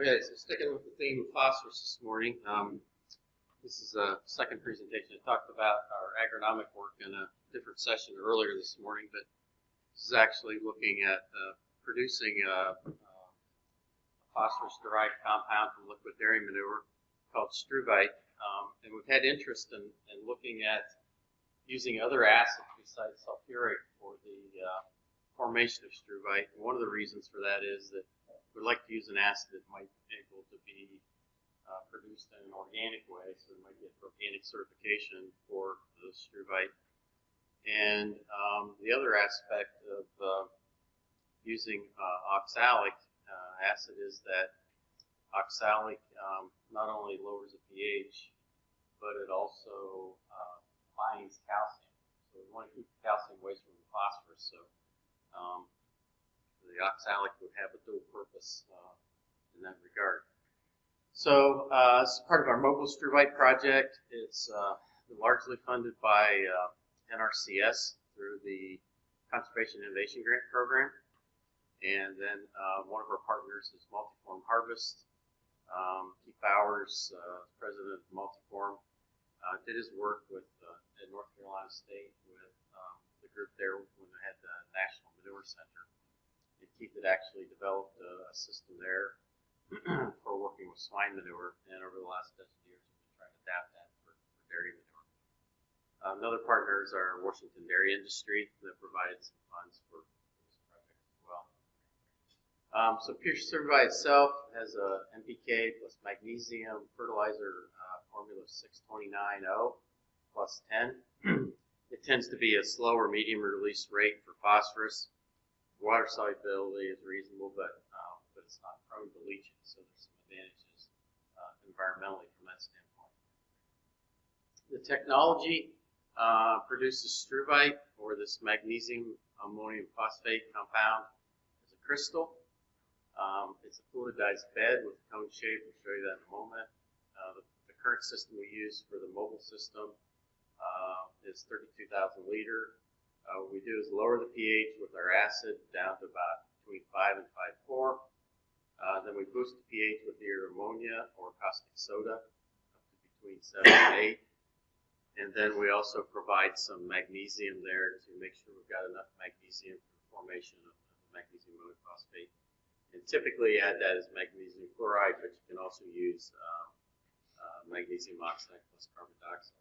Okay, so sticking with the theme of phosphorus this morning, um, this is a second presentation. I talked about our agronomic work in a different session earlier this morning, but this is actually looking at uh, producing a, a phosphorus-derived compound from liquid dairy manure called struvite. Um, and we've had interest in, in looking at using other acids besides sulfuric for the uh, formation of struvite. And one of the reasons for that is that we'd like to use an acid that might be able to be uh, produced in an organic way, so we might get organic certification for the struvite. And um, the other aspect of uh, using uh, oxalic uh, acid is that oxalic um, not only lowers the pH, but it also uh, binds calcium. So we want to keep calcium away from the phosphorus. So um, the oxalic would have a dual purpose uh, in that regard. So uh, this is part of our mobile struvite project. It's uh, largely funded by uh, NRCS through the Conservation Innovation Grant Program. And then uh, one of our partners is Multiform Harvest. Um, Keith Bowers, uh, president of Multiform, did his work with at North Carolina State with um, the group there when they had the National Manure Center. And Keith had actually developed a, a system there for working with swine manure, and over the last dozen years, we've been trying to adapt that for, for dairy manure. Uh, another partner is our Washington Dairy Industry that provided some funds for this project as well. Um, so pure certified itself has a NPK plus magnesium fertilizer uh, formula 6290 plus 10. it tends to be a slower medium release rate for phosphorus. Water solubility is reasonable, but uh, but it's not prone to leaching, so there's some advantages uh, environmentally from that standpoint. The technology uh, produces struvite, or this magnesium ammonium phosphate compound, as a crystal. Um, it's a fluidized bed with cone shape. We'll show you that in a moment. Uh, the, the, current system we use for the mobile system uh, is 32,000 liter. Uh, what we do is lower the pH with our acid down to about between 5 and 5.4. Uh, then we boost the pH with either ammonia or caustic soda up to between 7 and 8. And then we also provide some magnesium there to make sure we've got enough magnesium for the formation of the magnesium ammonium phosphate. And typically add that as magnesium chloride, but you can also use um, uh, magnesium oxide plus carbon dioxide.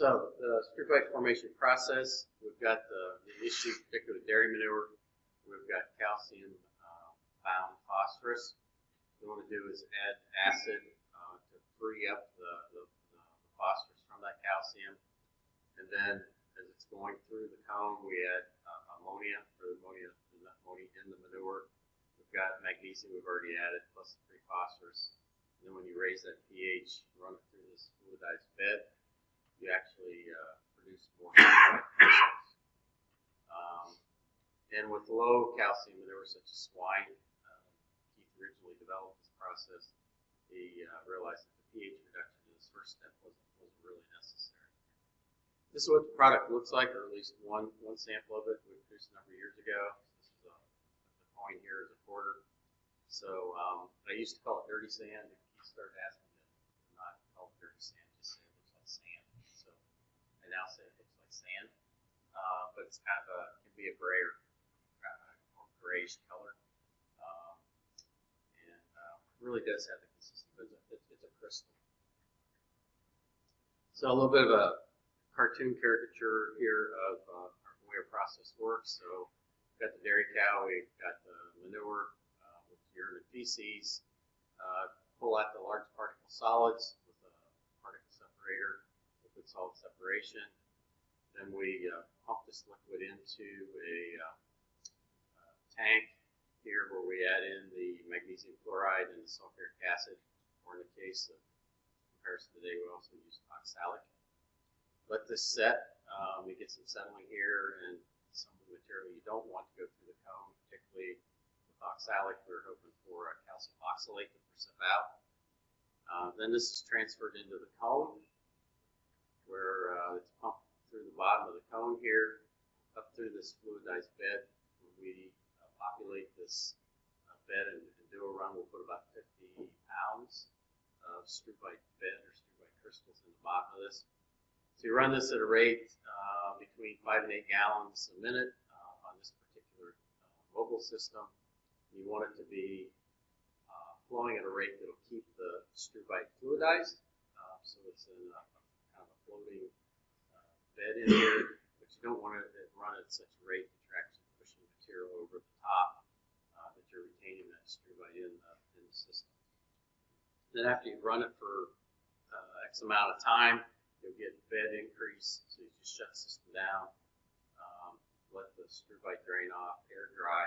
So the struvite formation process, we've got the, the issue, particularly dairy manure. We've got calcium uh, bound phosphorus. What we want to do is add acid uh, to free up the, the, the, phosphorus from that calcium. And then as it's going through the cone, we add uh, ammonia, or ammonia, ammonia in the manure. We've got magnesium we've already added, plus the free phosphorus. And then when you raise that pH, run it through this fluidized bed, actually uh, produce more. Um, and with low calcium manure such as swine, uh, Keith originally developed this process. He uh, realized that the pH reduction in this first step wasn't, wasn't really necessary. This is what the product looks like, or at least one one sample of it we produced a number of years ago. This is a, the coin here is a quarter. So um, I used to call it dirty sand. He started asking me to not call it dirty sand, just say it looks like sand. So I now it looks like sand, uh, but it's kind of a can be a gray or, uh, grayish color, um, and uh, really does have the consistency. It's a, it's a crystal. So a little bit of a cartoon caricature here of uh, the way our process works. So we've got the dairy cow, we've got the manure uh, with urine and feces, uh, pull out the large particle solids with a particle separator, solid separation. Then we uh, pump this liquid into a uh, uh, tank here where we add in the magnesium chloride and the sulfuric acid, or in the case of comparison today, we also use oxalic let this set. Um, we get some settling here and some of the material you don't want to go through the cone, particularly with oxalic. We're hoping for a calcium oxalate to precip out. Uh, then this is transferred into the cone where uh, it's pumped through the bottom of the cone here up through this fluidized bed. When we uh, populate this uh, bed and, and do a run, we'll put about fifty pounds of struvite bed or struvite crystals in the bottom of this. So you run this at a rate, uh, between five and eight gallons a minute, uh, on this particular, uh, mobile system. You want it to be, flowing at a rate that'll keep the struvite fluidized, so it's in a floating, uh, bed in here, but you don't want it to run at such a rate that you're actually pushing material over the top, uh, that you're retaining that struvite in the, in the system. Then after you run it for, uh, X amount of time, you'll get bed increase, so you just shut the system down, um, let the struvite drain off, air dry,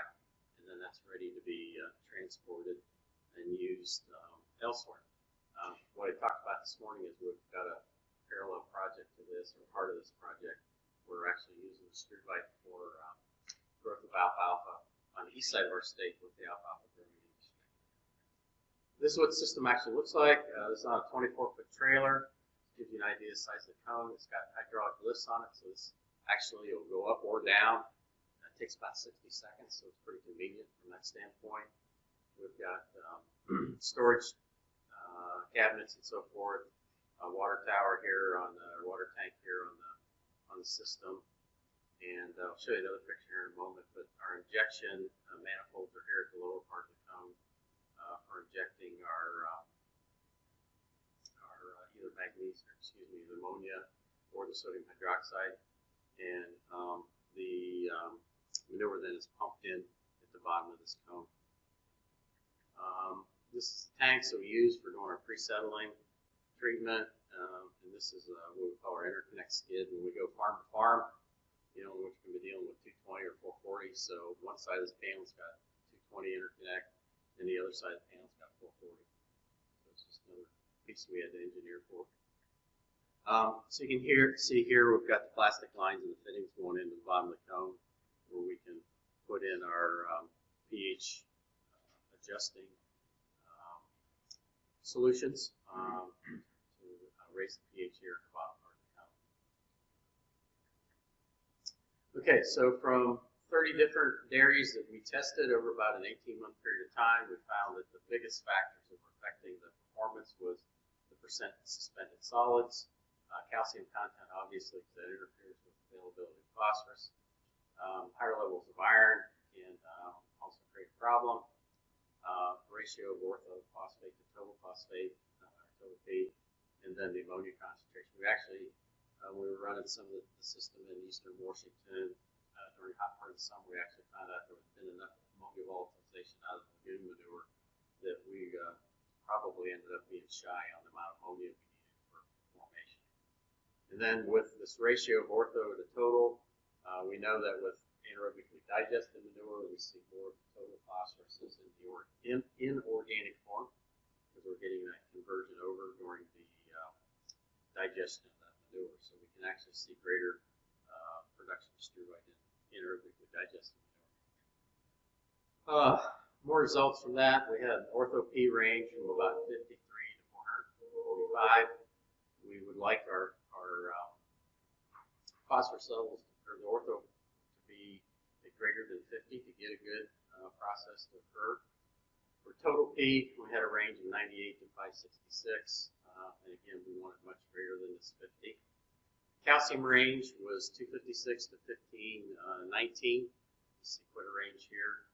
and then that's ready to be, uh, transported and used, um, elsewhere. Um, what I talked about this morning is we've got a parallel project to this, or part of this project. We're actually using the struvite for, um, growth of alfalfa on the east side of our state with the alfalfa growing industry. This is what the system actually looks like. Uh, this is on a twenty-four foot trailer. Gives you an idea of the size of the cone. It's got hydraulic lifts on it, so this actually will go up or down. It takes about sixty seconds, so it's pretty convenient from that standpoint. We've got, um, storage, uh, cabinets and so forth. A water tower here on the, water tank here on the, on the system. And I'll show you another picture here in a moment, but our injection uh, manifolds are here at the lower part of the cone, uh, for injecting our, um, our uh, either magnesium, excuse me, the ammonia or the sodium hydroxide. And, um, the, um, manure then is pumped in at the bottom of this cone. Um, this is the tanks that we use for doing our pre-settling treatment. Um, and this is, uh, what we call our interconnect skid when we go farm to farm you know, which can be dealing with 220 or 440. So one side of this panel's got 220 interconnect, and the other side of the panel's got 440. So it's just another piece we had to engineer for. Um, so you can hear, see here, we've got the plastic lines and the fittings going into the bottom of the cone, where we can put in our um, pH uh, adjusting um, solutions um, the pH here at the bottom part of the. Okay, so from 30 different dairies that we tested over about an 18 month period of time, we found that the biggest factors that were affecting the performance was the percent suspended solids, uh, calcium content, obviously, because that interferes with availability of phosphorus. Um, higher levels of iron can um, also create a problem. Uh, ratio of orthophosphate to total phosphate, uh, total and then the ammonia concentration. We actually uh, we were running some of the, system in eastern Washington uh, during hot part of the summer. We actually found out there was been enough ammonia volatilization out of the lagoon manure that we uh, probably ended up being shy on the amount of ammonia we needed for formation. And then with this ratio of ortho to total, uh, we know that with anaerobically digested manure, we see more total phosphorus in the in, in organic form because we're getting that conversion over during the digestion of that manure. So we can actually see greater uh, production of struvite in anaerobically digested manure. Uh, more results from that. We had ortho P range from about 53 to 445. We would like our, our um, phosphorus levels, or the ortho, to be greater than 50 to get a good uh, process to occur. For total P, we had a range of 98 to 566. Uh, and again, we want it much greater than this 50. Calcium range was 256 to 1519. Uh, you see quite a range here.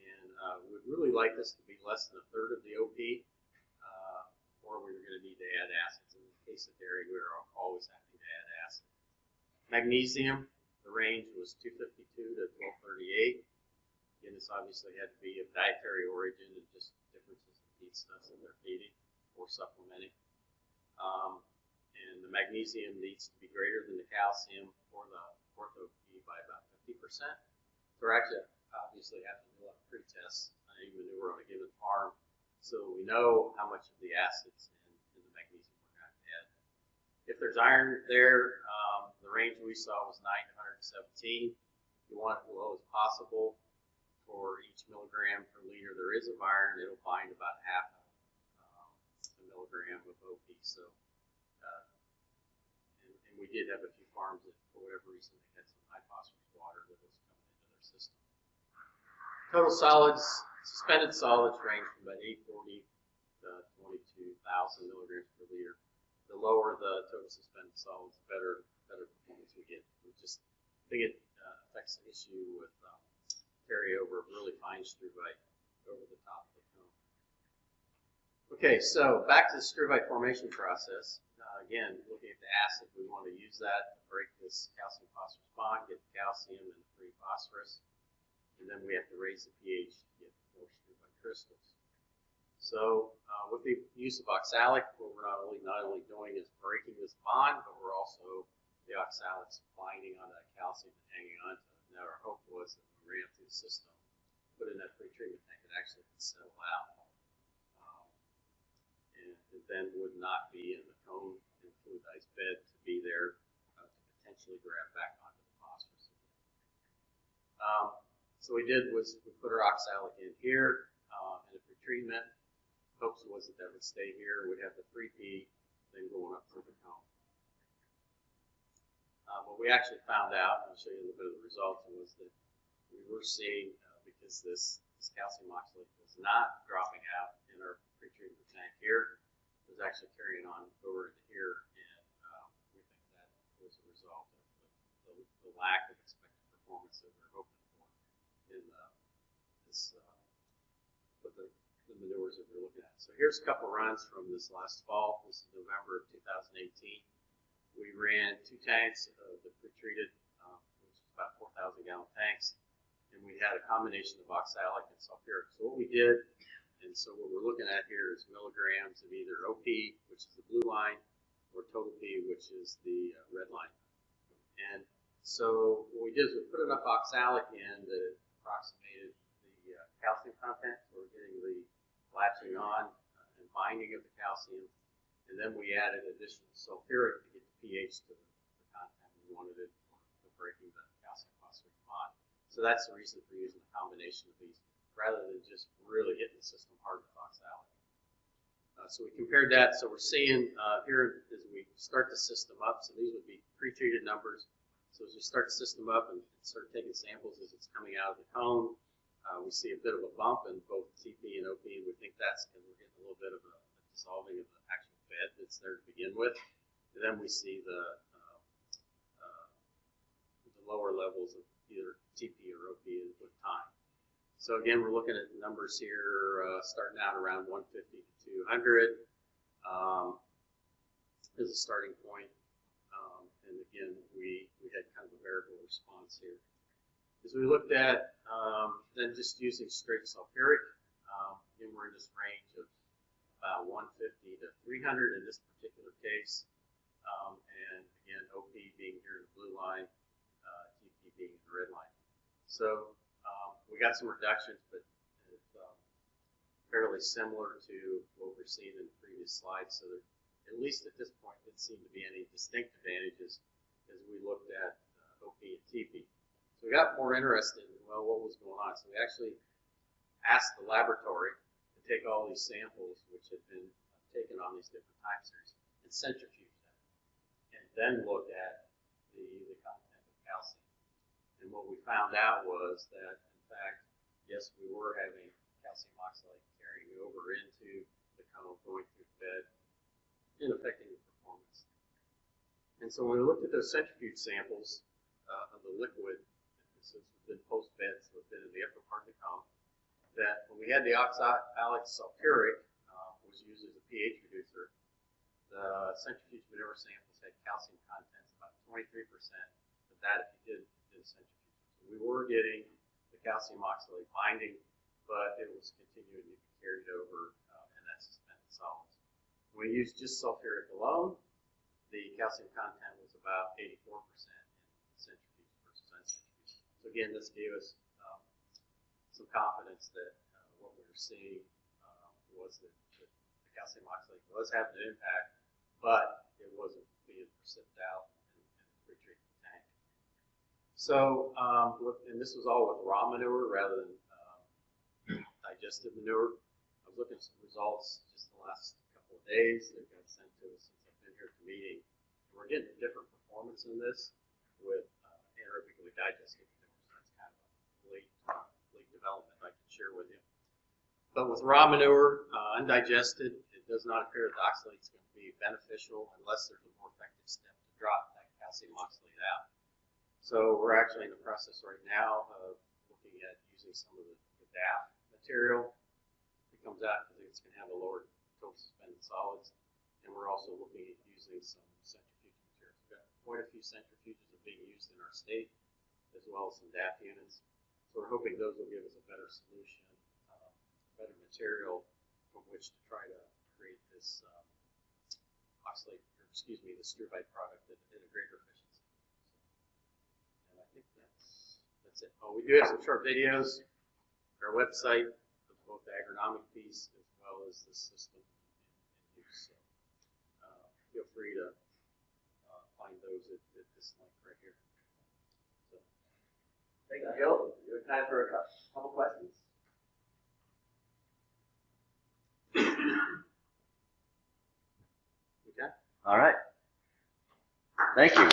And uh, we'd really like this to be less than a third of the OP, uh, or we were going to need to add acids. In the case of dairy, we were always having to add acid. Magnesium, the range was 252 to 1238. Again, this obviously had to be of dietary origin and just differences in feedstuffs that they're feeding or supplementing. Um, and the magnesium needs to be greater than the calcium for the ortho P by about 50%. So we're actually obviously have to do a pre-test on any manure on a given farm so we know how much of the acids and, and the magnesium we're going to add. If there's iron there, um, the range we saw was 9 to 117. You want it low as possible for each milligram per liter there is of iron. It'll bind about half milligram of OP. So, uh, and, and we did have a few farms that, for whatever reason, they had some high phosphorus water that was coming into their system. Total solids Suspended solids range from about eight forty to twenty-two thousand milligrams per liter. The lower the total suspended solids, the better, better performance we get. We just, I think it uh, affects the issue with um, carryover of really fine struvite over the top. Okay, so back to the struvite formation process. Uh, again, looking at the acid, we want to use that to break this calcium phosphorus bond, get the calcium and the free phosphorus. And then we have to raise the pH to get more struvite crystals. So uh, with the use of oxalic, what we're not only not only doing is breaking this bond, but we're also the oxalic's binding on that calcium and hanging on to it. Now our hope was that we ran through the system, put in that pre-treatment tank, it actually could settle out. And then would not be in the cone and fluidized bed to be there uh, to potentially grab back onto the phosphorus. Um, so we did was we put our oxalic in here uh, in a pretreatment. Hopes was that that would stay here. We'd have the free P then going up through the cone. Uh, what we actually found out, and I'll show you a little bit of the results, was that we were seeing, uh, because this, this calcium oxalate was not dropping out in our pretreatment tank here, was actually carrying on over here, and uh, we think that was a result of the, the, the lack of expected performance that we were hoping for in uh, this, uh, with the, the manures that we're looking at. So here's a couple runs from this last fall. This is November of 2018 we ran two tanks of the pretreated, um, which was about 4,000 gallon tanks, and we had a combination of oxalic and sulfuric. So what we did, and so what we're looking at here is milligrams of either OP, which is the blue line, or total P, which is the uh, red line. And so what we did is we put enough oxalic in that it approximated the uh, calcium content. So we're getting the latching on uh, and binding of the calcium. And then we added additional sulfuric to get the pH to the, the content we wanted it for breaking the calcium phosphate bond. So that's the reason for using a combination of these rather than just really hitting the system hard with oxalic. Uh, so we compared that. So we're seeing uh, here as we start the system up, so these would be pre-treated numbers. So as we start the system up and start taking samples as it's coming out of the cone, uh, we see a bit of a bump in both TP and OP. And we think that's because we're getting a little bit of a, a dissolving of the actual bed that's there to begin with. And then we see the, uh, uh, the lower levels of either TP or OP with time. So again, we're looking at numbers here uh, starting out around 150 to 200 um, as a starting point. Um, and again, we, we had kind of a variable response here. As we looked at um, then just using straight sulfuric, um, again, we're in this range of about 150 to 300 in this particular case. Um, and again, OP being here in the blue line, uh, TP being in the red line. So we got some reductions, but it's um, fairly similar to what we're seeing in the previous slides. So there, at least at this point, didn't seem to be any distinct advantages as we looked at uh, OP and TP. So we got more interested in, well, what was going on. So we actually asked the laboratory to take all these samples which had been taken on these different time series and centrifuge them, and then look at the, the content of calcium. And what we found out was that, yes, we were having calcium oxalate carrying over into the cone going through the bed and affecting the performance. And so when we looked at those centrifuge samples uh, of the liquid, this has been post-bed, so it's been in the upper part of the cone, that when we had the oxalic sulfuric, uh, was used as a pH reducer, the centrifuge manure samples had calcium contents about 23%, but that if you did, did centrifuge. So we were getting calcium oxalate binding, but it was continuing to be carried over uh, in that suspended solids. When we used just sulfuric alone, the calcium content was about 84% in centrifuge versus uncentrifuge. So again, this gave us some confidence that uh, what we were seeing uh, was that, that the calcium oxalate was having an impact, but it wasn't being precipitated out in, in the pre-treatment tank. So, um, and this was all with raw manure rather than um, digested manure. I was looking at some results just the last couple of days that got sent to us since I've been here at the meeting. And we're getting a different performance in this with uh, anaerobically digested manure. So that's kind of a late development I can share with you. But with raw manure, uh, undigested, it does not appear that oxalate's going to be beneficial unless there's a more effective step to drop that calcium oxalate out. So we're actually in the process right now of looking at using some of the, the DAF material that comes out because it's going to have a lower total suspended solids. And we're also looking at using some centrifuge materials. We've got quite a few centrifuges are being used in our state, as well as some DAF units. So we're hoping those will give us a better solution, um, better material from which to try to create this um, oxalate, or excuse me, the struvite product at, at a greater. And I think that's that's it. Oh, we do have some short videos. Our website of both the agronomic piece as well as the system in, in use. So uh, feel free to uh, find those at, at this link right here. So, Thank you, Joe. You have time for a couple questions? okay. All right. Thank you.